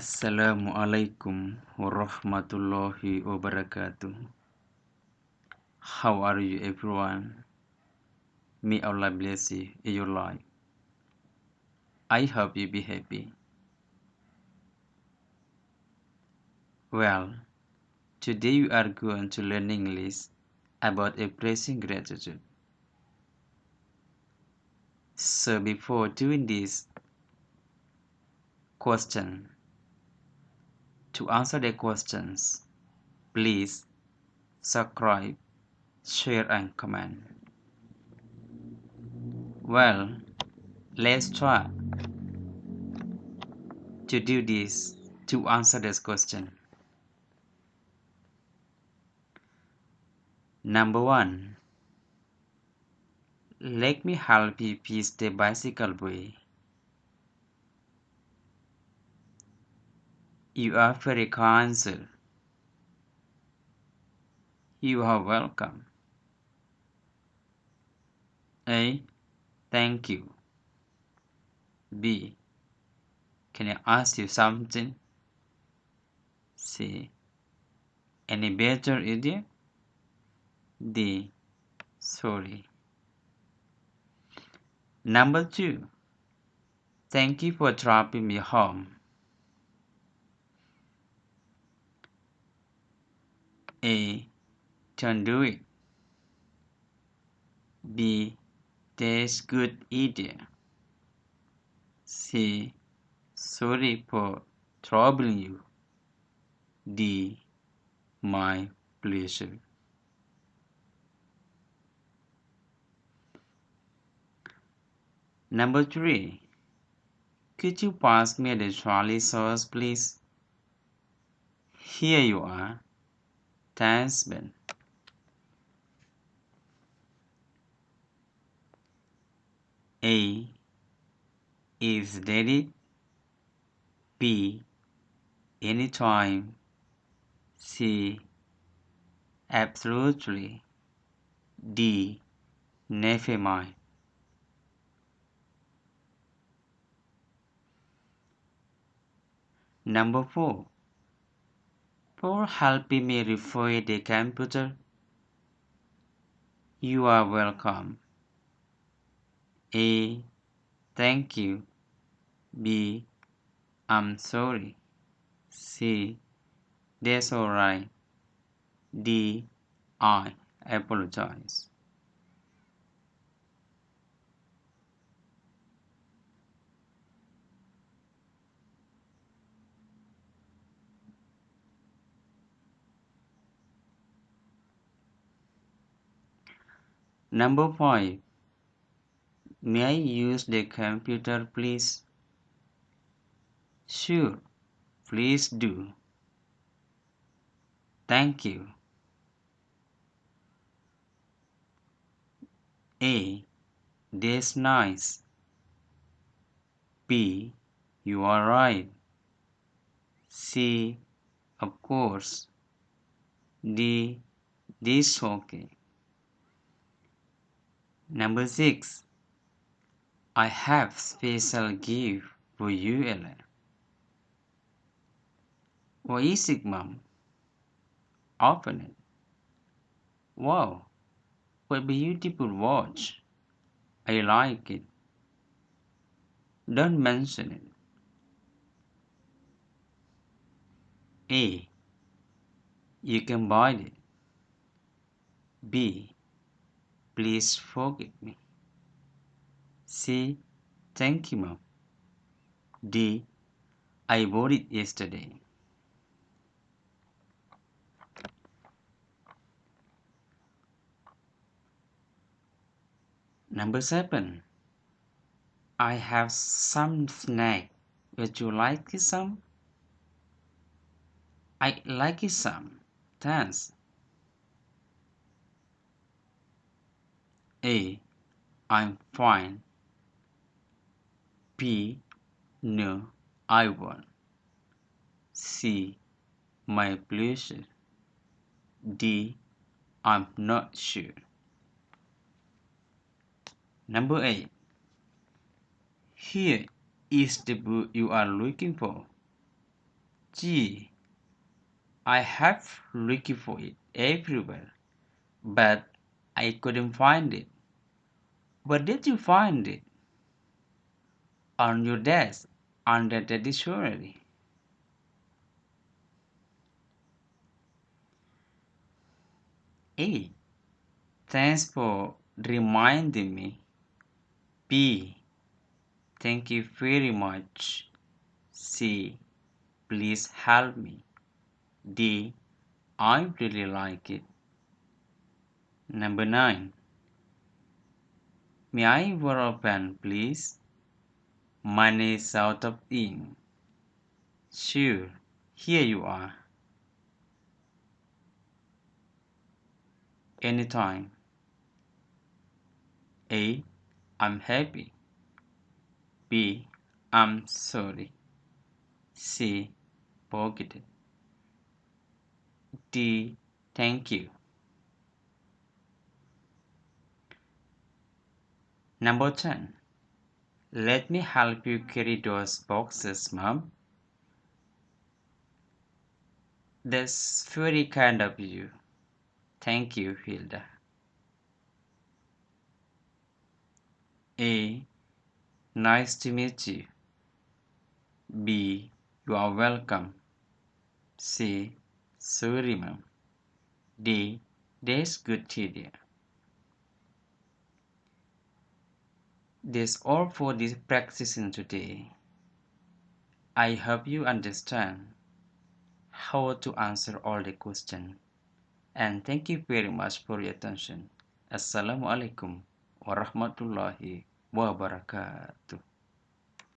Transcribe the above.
Assalamualaikum warahmatullahi wabarakatuh. How are you, everyone? May Allah bless you in your life. I hope you be happy. Well, today we are going to learn English about expressing gratitude. So before doing this question, to answer the questions, please subscribe, share and comment. Well, let's try to do this to answer this question. Number one, let me help you piece the bicycle way. You very kind, sir. You are welcome. A. Thank you. B. Can I ask you something? C. Any better idea? D. Sorry. Number two. Thank you for dropping me home. A. Don't do it. B. That's good idea. C. Sorry for troubling you. D. My pleasure. Number three. Could you pass me the trolley sauce, please? Here you are. Thanks, A. Is it? B. Anytime. C. Absolutely. D. Never mind. Number 4. For helping me refer the computer. You are welcome. A. Thank you. B. I'm sorry. C. That's alright. D. I apologize. Number 5. May I use the computer, please? Sure, please do. Thank you. A. That's nice. B. You are right. C. Of course. D. This okay. Number 6. I have special gift for you, Ella. What is it, Mom? Open it. Wow, what beautiful watch. I like it. Don't mention it. A. You can buy it. B. Please forgive me. C. Thank you, Mom. D. I bought it yesterday. Number 7. I have some snack. Would you like some? I like some. Thanks. A. I'm fine. B. No, I won't. C. My pleasure. D. I'm not sure. Number 8. Here is the book you are looking for. Gee, I have looked for it everywhere, but I couldn't find it. Where did you find it? On your desk, under the dictionary. A. Thanks for reminding me. B. Thank you very much. C. Please help me. D. I really like it. Number 9. May I borrow a pen, please? Money is out of ink. Sure, here you are. Anytime. A. I'm happy. B. I'm sorry. C. Pocketed. D. Thank you. Number 10. Let me help you carry those boxes, Mom. That's very kind of you. Thank you, Hilda. A. Nice to meet you. B. You are welcome. C. Sorry, ma'am. D. That's good to That's all for this practicing today. I hope you understand how to answer all the questions. And thank you very much for your attention. Assalamualaikum warahmatullahi wabarakatuh.